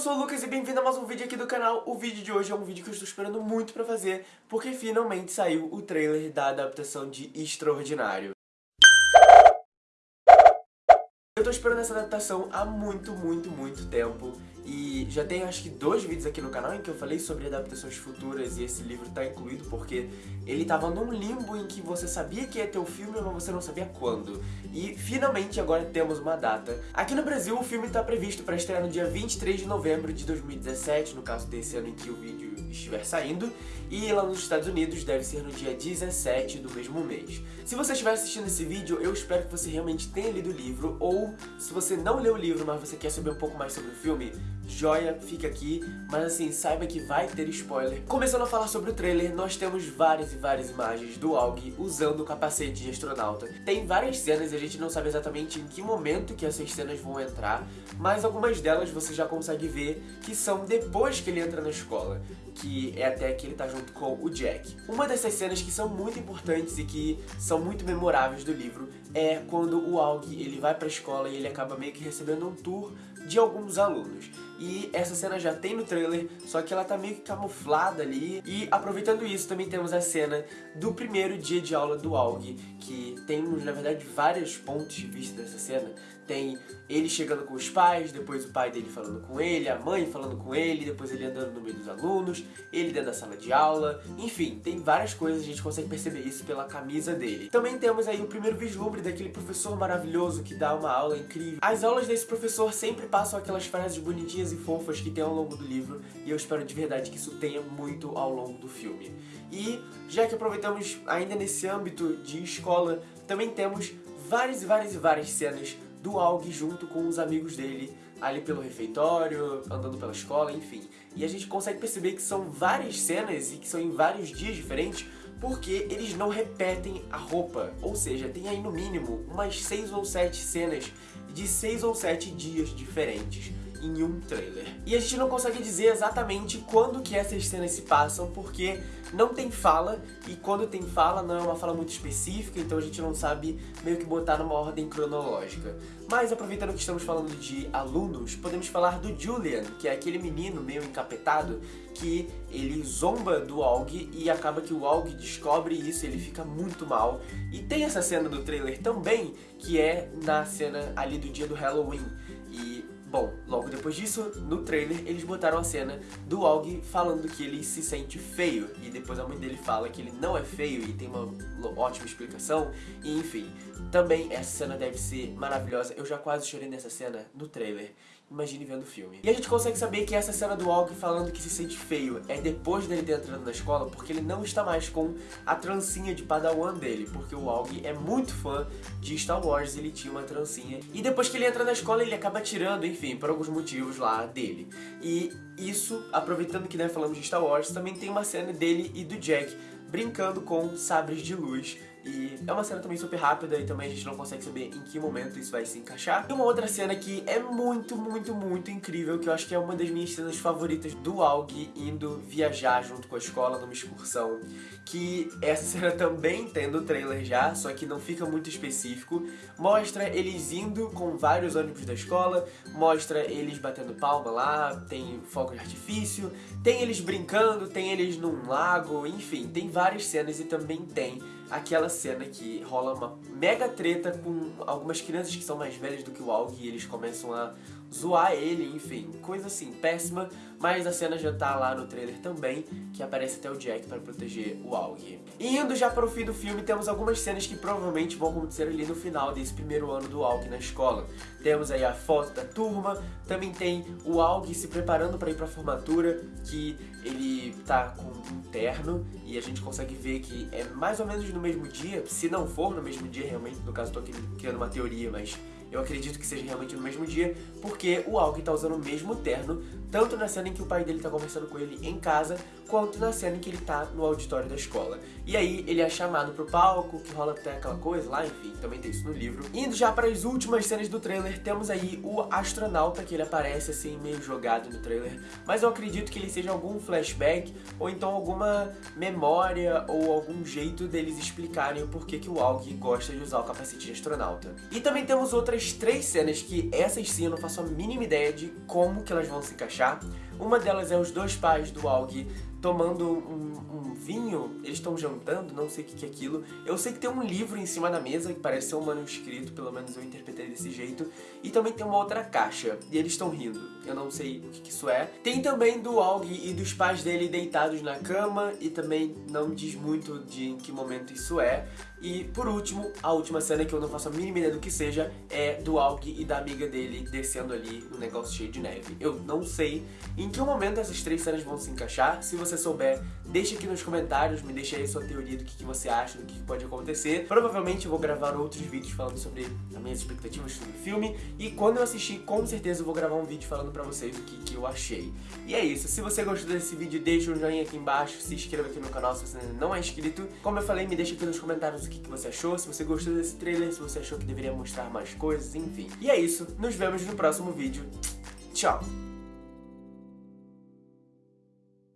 sou o Lucas e bem-vindo a mais um vídeo aqui do canal. O vídeo de hoje é um vídeo que eu estou esperando muito pra fazer, porque finalmente saiu o trailer da adaptação de Extraordinário. Eu tô esperando essa adaptação há muito, muito, muito tempo. E já tem acho que dois vídeos aqui no canal em que eu falei sobre adaptações futuras e esse livro tá incluído porque ele tava num limbo em que você sabia que ia ter o filme, mas você não sabia quando. E finalmente agora temos uma data. Aqui no Brasil o filme tá previsto para estrear no dia 23 de novembro de 2017, no caso desse ano em que o vídeo estiver saindo, e lá nos Estados Unidos deve ser no dia 17 do mesmo mês. Se você estiver assistindo esse vídeo, eu espero que você realmente tenha lido o livro, ou se você não leu o livro, mas você quer saber um pouco mais sobre o filme, joia, fica aqui, mas assim, saiba que vai ter spoiler. Começando a falar sobre o trailer, nós temos várias e várias imagens do Aug usando o capacete de astronauta. Tem várias cenas a gente não sabe exatamente em que momento que essas cenas vão entrar, mas algumas delas você já consegue ver que são depois que ele entra na escola, que é até que ele tá junto com o Jack. Uma dessas cenas que são muito importantes e que são muito memoráveis do livro é quando o Aug ele vai pra escola e ele acaba meio que recebendo um tour de alguns alunos. E essa cena já tem no trailer, só que ela tá meio que camuflada ali. E aproveitando isso, também temos a cena do primeiro dia de aula do Aug, que temos, na verdade, vários pontos de vista dessa cena. Tem ele chegando com os pais, depois o pai dele falando com ele, a mãe falando com ele, depois ele andando no meio dos alunos, ele dentro da sala de aula, enfim, tem várias coisas, a gente consegue perceber isso pela camisa dele. Também temos aí o primeiro vislumbre daquele professor maravilhoso que dá uma aula incrível. As aulas desse professor sempre passam aquelas frases bonitinhas e fofas que tem ao longo do livro, e eu espero de verdade que isso tenha muito ao longo do filme. E, já que aproveitamos ainda nesse âmbito de escola, também temos várias e várias e várias cenas do Aug junto com os amigos dele ali pelo refeitório, andando pela escola, enfim. E a gente consegue perceber que são várias cenas e que são em vários dias diferentes porque eles não repetem a roupa. Ou seja, tem aí no mínimo umas 6 ou 7 cenas de 6 ou 7 dias diferentes em um trailer. E a gente não consegue dizer exatamente quando que essas cenas se passam, porque não tem fala, e quando tem fala não é uma fala muito específica, então a gente não sabe meio que botar numa ordem cronológica. Mas aproveitando que estamos falando de alunos, podemos falar do Julian, que é aquele menino meio encapetado, que ele zomba do Aug e acaba que o Aug descobre isso, ele fica muito mal. E tem essa cena do trailer também, que é na cena ali do dia do Halloween. Bom, logo depois disso, no trailer, eles botaram a cena do Aug falando que ele se sente feio. E depois a mãe dele fala que ele não é feio e tem uma ótima explicação. E enfim, também essa cena deve ser maravilhosa. Eu já quase chorei nessa cena no trailer imagine vendo o filme. E a gente consegue saber que essa cena do Aug falando que se sente feio é depois dele ter entrado na escola, porque ele não está mais com a trancinha de padawan dele, porque o Aug é muito fã de Star Wars, ele tinha uma trancinha. E depois que ele entra na escola, ele acaba tirando, enfim, por alguns motivos lá dele. E isso, aproveitando que né, falamos de Star Wars, também tem uma cena dele e do Jack brincando com sabres de luz e é uma cena também super rápida e também a gente não consegue saber em que momento isso vai se encaixar. E uma outra cena que é muito, muito, muito incrível, que eu acho que é uma das minhas cenas favoritas do Aug indo viajar junto com a escola numa excursão. Que essa cena também tem no trailer já, só que não fica muito específico. Mostra eles indo com vários ônibus da escola, mostra eles batendo palma lá, tem fogo de artifício, tem eles brincando, tem eles num lago, enfim, tem várias cenas e também tem aquela cena que rola uma mega treta com algumas crianças que são mais velhas do que o Aug e eles começam a zoar ele, enfim, coisa assim, péssima, mas a cena já tá lá no trailer também, que aparece até o Jack para proteger o Aug. E indo já para o fim do filme, temos algumas cenas que provavelmente vão acontecer ali no final desse primeiro ano do Aug na escola. Temos aí a foto da turma, também tem o Aug se preparando para ir para a formatura, que ele tá com um terno, e a gente consegue ver que é mais ou menos no mesmo dia, se não for no mesmo dia realmente, no caso tô aqui criando uma teoria, mas eu acredito que seja realmente no mesmo dia, porque o Aug tá usando o mesmo terno, tanto na cena em que o pai dele tá conversando com ele em casa, quanto na cena em que ele tá no auditório da escola. E aí ele é chamado pro palco, que rola até aquela coisa lá, enfim, também tem isso no livro. Indo já para as últimas cenas do trailer, temos aí o astronauta, que ele aparece assim, meio jogado no trailer, mas eu acredito que ele seja algum flashback, ou então alguma memória, ou algum jeito deles explicarem o porquê que o Aug gosta de usar o capacete de astronauta. E também temos outras três cenas que essas sim eu não faço a mínima ideia de como que elas vão se encaixar. Uma delas é os dois pais do Aug tomando um, um vinho, eles estão jantando, não sei o que, que é aquilo. Eu sei que tem um livro em cima da mesa, que parece ser um manuscrito, pelo menos eu interpretei desse jeito. E também tem uma outra caixa, e eles estão rindo. Eu não sei o que, que isso é. Tem também do Aug e dos pais dele deitados na cama, e também não diz muito de em que momento isso é. E por último, a última cena que eu não faço a mínima ideia do que seja, é do Aug e da amiga dele descendo ali no negócio cheio de neve. Eu não sei em que momento essas três cenas vão se encaixar. Se você souber, deixa aqui nos comentários, me deixa aí sua teoria do que, que você acha, do que, que pode acontecer. Provavelmente eu vou gravar outros vídeos falando sobre as minhas expectativas sobre o filme. E quando eu assistir, com certeza eu vou gravar um vídeo falando pra vocês o que, que eu achei. E é isso. Se você gostou desse vídeo, deixa um joinha aqui embaixo, se inscreva aqui no canal se você ainda não é inscrito. Como eu falei, me deixa aqui nos comentários o que, você achou, se você gostou desse trailer, se você achou que deveria mostrar mais coisas, enfim. E é isso, nos vemos no próximo vídeo. Tchau!